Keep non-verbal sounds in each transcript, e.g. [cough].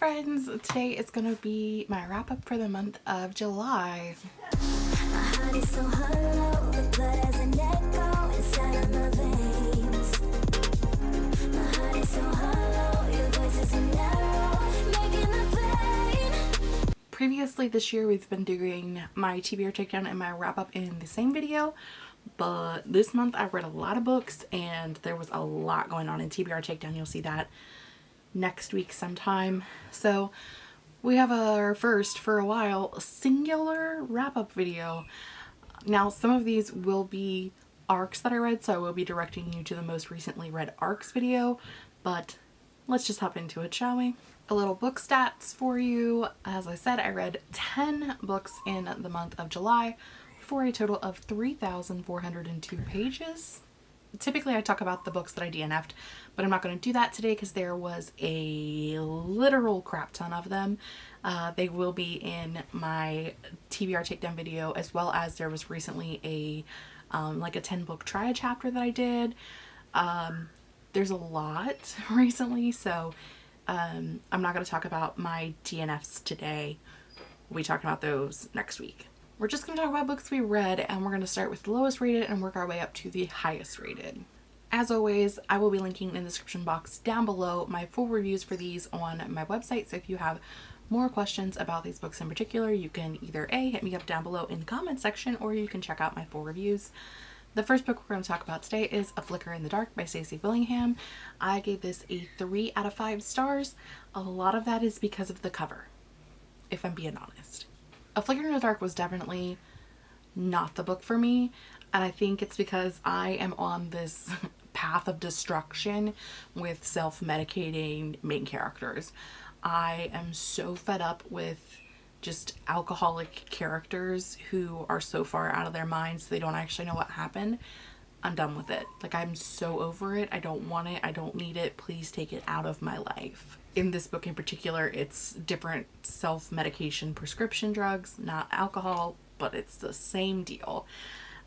friends, today is going to be my wrap up for the month of July. Previously this year we've been doing my TBR takedown and my wrap up in the same video but this month I read a lot of books and there was a lot going on in TBR takedown. You'll see that next week sometime. So we have our first for a while singular wrap-up video. Now some of these will be arcs that I read so I will be directing you to the most recently read arcs video but let's just hop into it shall we? A little book stats for you. As I said I read 10 books in the month of July for a total of 3,402 pages typically I talk about the books that I DNF'd, but I'm not going to do that today because there was a literal crap ton of them. Uh, they will be in my TBR takedown video as well as there was recently a um, like a 10 book try chapter that I did. Um, there's a lot [laughs] recently so um, I'm not going to talk about my DNFs today. We'll be talking about those next week. We're just going to talk about books we read and we're going to start with the lowest rated and work our way up to the highest rated. As always, I will be linking in the description box down below my full reviews for these on my website. So if you have more questions about these books in particular, you can either A, hit me up down below in the comment section, or you can check out my full reviews. The first book we're going to talk about today is A Flicker in the Dark by Stacy Willingham. I gave this a 3 out of 5 stars. A lot of that is because of the cover, if I'm being honest. A Flicker in the Dark was definitely not the book for me and I think it's because I am on this [laughs] path of destruction with self-medicating main characters. I am so fed up with just alcoholic characters who are so far out of their minds they don't actually know what happened. I'm done with it. Like I'm so over it. I don't want it. I don't need it. Please take it out of my life in this book in particular, it's different self-medication prescription drugs, not alcohol, but it's the same deal.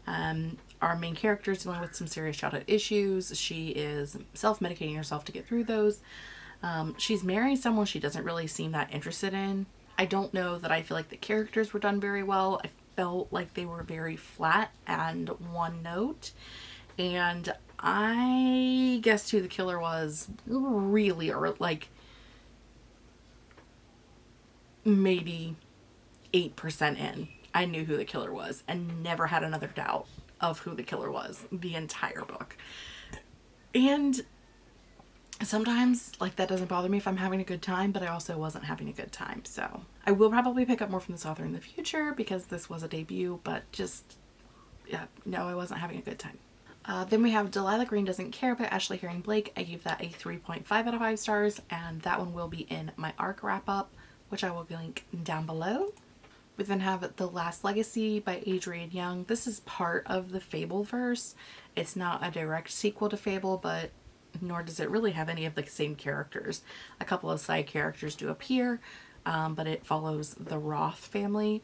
Um, our main character is dealing with some serious childhood issues. She is self-medicating herself to get through those. Um, she's marrying someone she doesn't really seem that interested in. I don't know that I feel like the characters were done very well. I felt like they were very flat and one note. And I guessed who the killer was really or like maybe 8% in, I knew who the killer was and never had another doubt of who the killer was the entire book. And sometimes like that doesn't bother me if I'm having a good time, but I also wasn't having a good time. So I will probably pick up more from this author in the future because this was a debut, but just, yeah, no, I wasn't having a good time. Uh, then we have Delilah Green Doesn't Care by Ashley Herring Blake. I gave that a 3.5 out of 5 stars and that one will be in my arc wrap up which I will link down below. We then have The Last Legacy by Adrienne Young. This is part of the Fableverse. It's not a direct sequel to Fable, but nor does it really have any of the same characters. A couple of side characters do appear, um, but it follows the Roth family.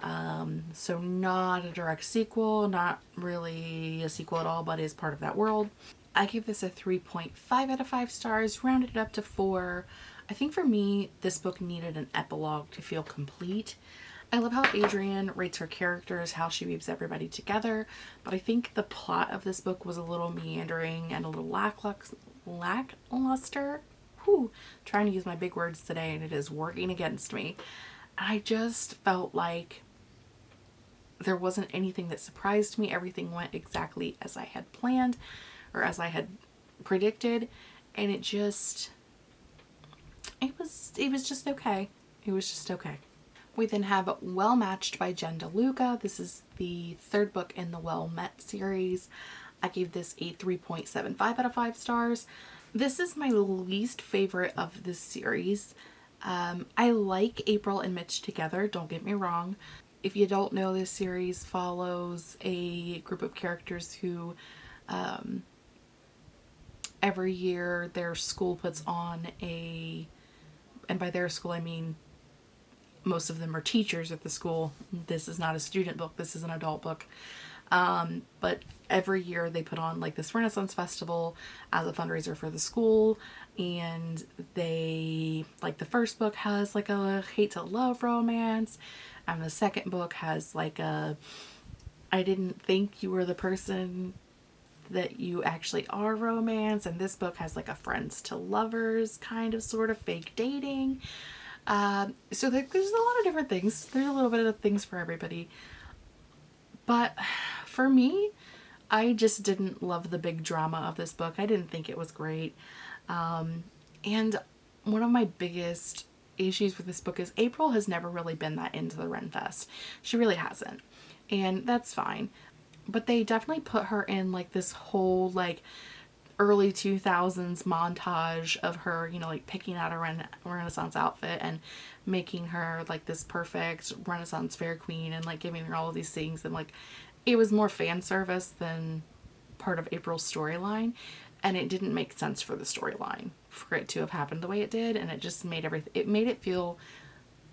Um, so not a direct sequel, not really a sequel at all, but is part of that world. I give this a 3.5 out of 5 stars, rounded it up to 4. I think for me, this book needed an epilogue to feel complete. I love how Adrienne writes her characters, how she weaves everybody together, but I think the plot of this book was a little meandering and a little lackluster. Whew, trying to use my big words today and it is working against me. I just felt like there wasn't anything that surprised me. Everything went exactly as I had planned or as I had predicted and it just it was it was just okay. It was just okay. We then have well matched by jen deluca this is the third book in the well met series. I gave this a 3.75 out of 5 stars. This is my least favorite of this series. Um, i like april and mitch together don't get me wrong. If you don't know this series follows a group of characters who um, every year their school puts on a and by their school I mean most of them are teachers at the school. This is not a student book, this is an adult book. Um, but every year they put on like this Renaissance Festival as a fundraiser for the school. And they, like the first book has like a hate to love romance. And the second book has like a, I didn't think you were the person that you actually are romance. And this book has like a friends to lovers kind of sort of fake dating. Um, so there's a lot of different things. There's a little bit of things for everybody. But for me, I just didn't love the big drama of this book. I didn't think it was great. Um, and one of my biggest issues with this book is April has never really been that into the Renfest. She really hasn't. And that's fine. But they definitely put her in like this whole like early 2000s montage of her, you know, like picking out a rena Renaissance outfit and making her like this perfect Renaissance fair queen and like giving her all of these things. And like it was more fan service than part of April's storyline. And it didn't make sense for the storyline for it to have happened the way it did. And it just made everything it made it feel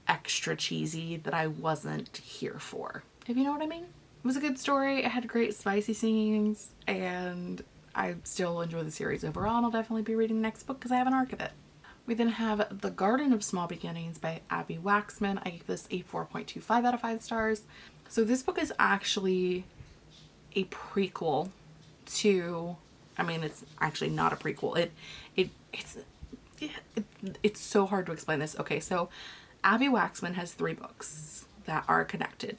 extra cheesy that I wasn't here for if you know what I mean it was a good story it had great spicy scenes and I still enjoy the series overall and I'll definitely be reading the next book because I have an arc of it we then have The Garden of Small Beginnings by Abbi Waxman. I give this a 4.25 out of 5 stars. So this book is actually a prequel to, I mean, it's actually not a prequel. It, it, it's, it, it's so hard to explain this. Okay, so Abbi Waxman has three books that are connected.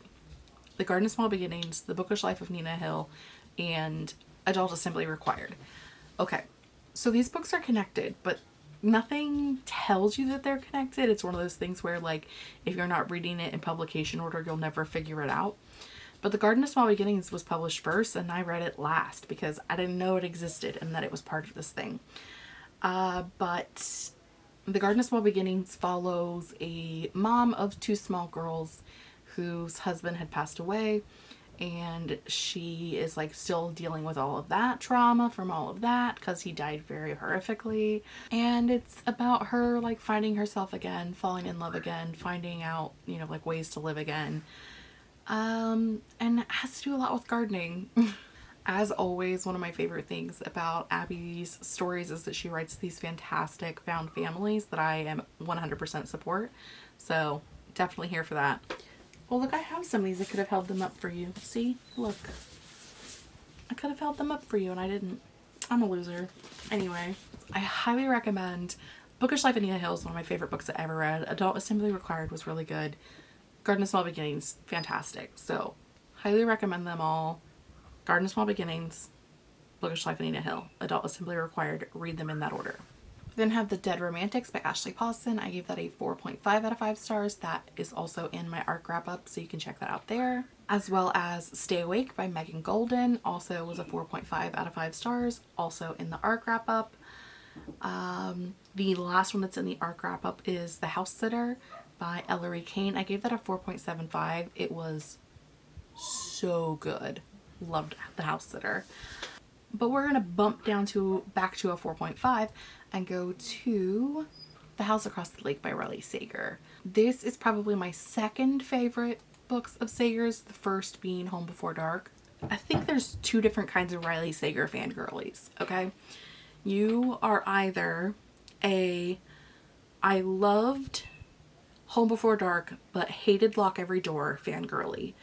The Garden of Small Beginnings, The Bookish Life of Nina Hill, and Adult Assembly Required. Okay, so these books are connected, but nothing tells you that they're connected. It's one of those things where like if you're not reading it in publication order, you'll never figure it out. But The Garden of Small Beginnings was published first and I read it last because I didn't know it existed and that it was part of this thing. Uh, but The Garden of Small Beginnings follows a mom of two small girls whose husband had passed away and she is like still dealing with all of that trauma from all of that because he died very horrifically. And it's about her like finding herself again falling in love again finding out you know like ways to live again. Um and it has to do a lot with gardening. [laughs] As always one of my favorite things about Abbi's stories is that she writes these fantastic found families that I am 100% support. So definitely here for that well, look, I have some of these. I could have held them up for you. See? Look. I could have held them up for you and I didn't. I'm a loser. Anyway, I highly recommend Bookish Life of Nina Hill is one of my favorite books I ever read. Adult Assembly Required was really good. Garden of Small Beginnings, fantastic. So, highly recommend them all. Garden of Small Beginnings, Bookish Life of Nina Hill, Adult Assembly Required. Read them in that order then have The Dead Romantics by Ashley Poston. I gave that a 4.5 out of 5 stars. That is also in my ARC wrap up, so you can check that out there. As well as Stay Awake by Megan Goldin, also was a 4.5 out of 5 stars, also in the ARC wrap up. Um, the last one that's in the ARC wrap up is The House Sitter by Ellery Kane. I gave that a 4.75. It was so good. Loved The House Sitter. But we're going to bump down to back to a 4.5 and go to The House Across the Lake by Riley Sager. This is probably my second favorite books of Sager's, the first being Home Before Dark. I think there's two different kinds of Riley Sager fangirlies, okay? You are either a I loved Home Before Dark but hated Lock Every Door fangirly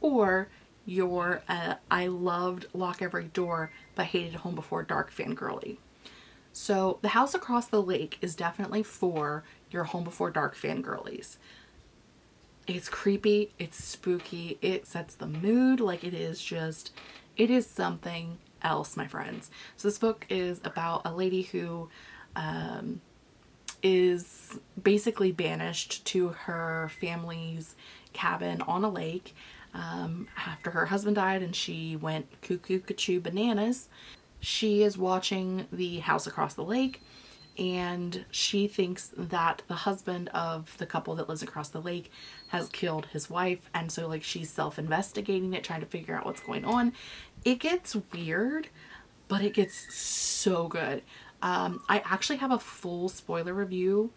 or you're a I loved Lock Every Door but hated Home Before Dark fangirly. So the house across the lake is definitely for your home before dark fangirlies. It's creepy, it's spooky, it sets the mood like it is just, it is something else, my friends. So this book is about a lady who um, is basically banished to her family's cabin on a lake um, after her husband died and she went cuckoo cuckoo bananas she is watching the house across the lake and she thinks that the husband of the couple that lives across the lake has killed his wife and so like she's self-investigating it trying to figure out what's going on. It gets weird but it gets so good. Um, I actually have a full spoiler review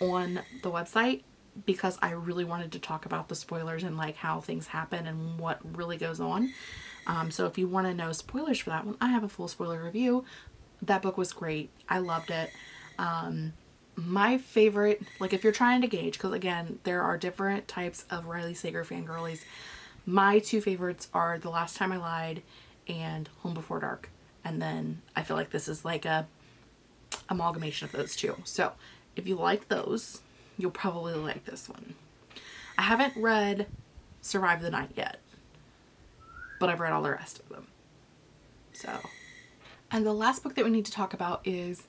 on the website because I really wanted to talk about the spoilers and like how things happen and what really goes on Um, so if you want to know spoilers for that one, I have a full spoiler review. That book was great. I loved it. Um, my favorite, like if you're trying to gauge, because again, there are different types of Riley Sager fangirlies. My two favorites are The Last Time I Lied and Home Before Dark. And then I feel like this is like a amalgamation of those two. So if you like those, you'll probably like this one. I haven't read Survive the Night yet, but I've read all the rest of them. So, and the last book that we need to talk about is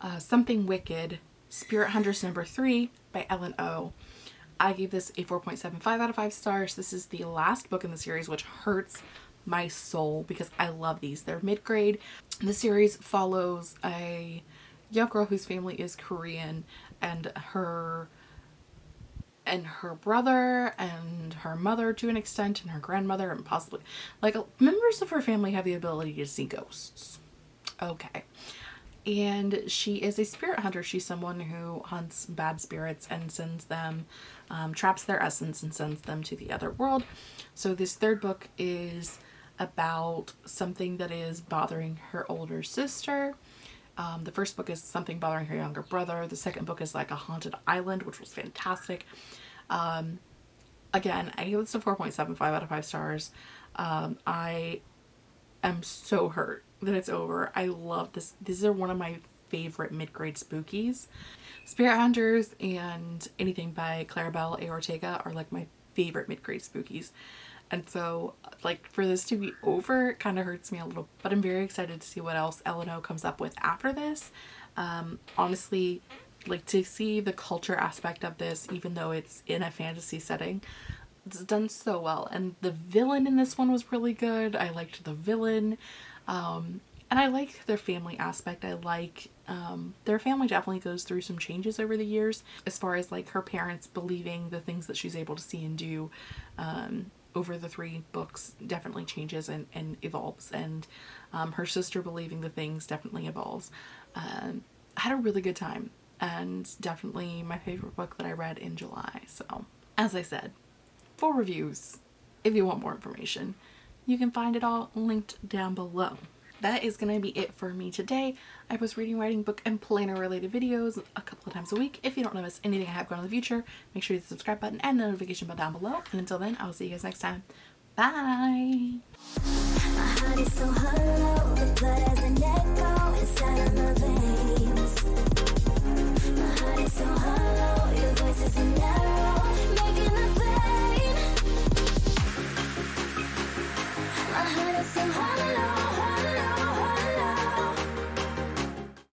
uh, Something Wicked, Spirit Hunters number three by Ellen O. I gave this a 4.75 out of 5 stars. This is the last book in the series, which hurts my soul because I love these. They're mid-grade. The series follows a young girl whose family is Korean and her and her brother and her mother to an extent and her grandmother and possibly like members of her family have the ability to see ghosts. Okay. And she is a spirit hunter. She's someone who hunts bad spirits and sends them, um, traps their essence and sends them to the other world. So this third book is about something that is bothering her older sister. Um, the first book is something bothering her younger brother. The second book is like a haunted island, which was fantastic. Um, again, I gave this a 4.75 out of 5 stars. Um, I am so hurt that it's over. I love this. These are one of my favorite mid-grade spookies. Spirit Hunters and anything by Claribel A. Ortega are like my favorite mid-grade spookies. And so like for this to be over it kind of hurts me a little but I'm very excited to see what else Ellen O comes up with after this. Um, honestly like to see the culture aspect of this even though it's in a fantasy setting it's done so well and the villain in this one was really good. I liked the villain um, and I like their family aspect. I like um, their family definitely goes through some changes over the years as far as like her parents believing the things that she's able to see and do um, over the three books definitely changes and, and evolves and um, her sister believing the things definitely evolves. Um, I had a really good time and definitely my favorite book that I read in July. So as I said, full reviews if you want more information. You can find it all linked down below that is going to be it for me today. I post reading, writing, book, and planner related videos a couple of times a week. If you don't want to miss anything I have going in the future, make sure you hit the subscribe button and the notification bell down below. And until then, I'll see you guys next time. Bye! so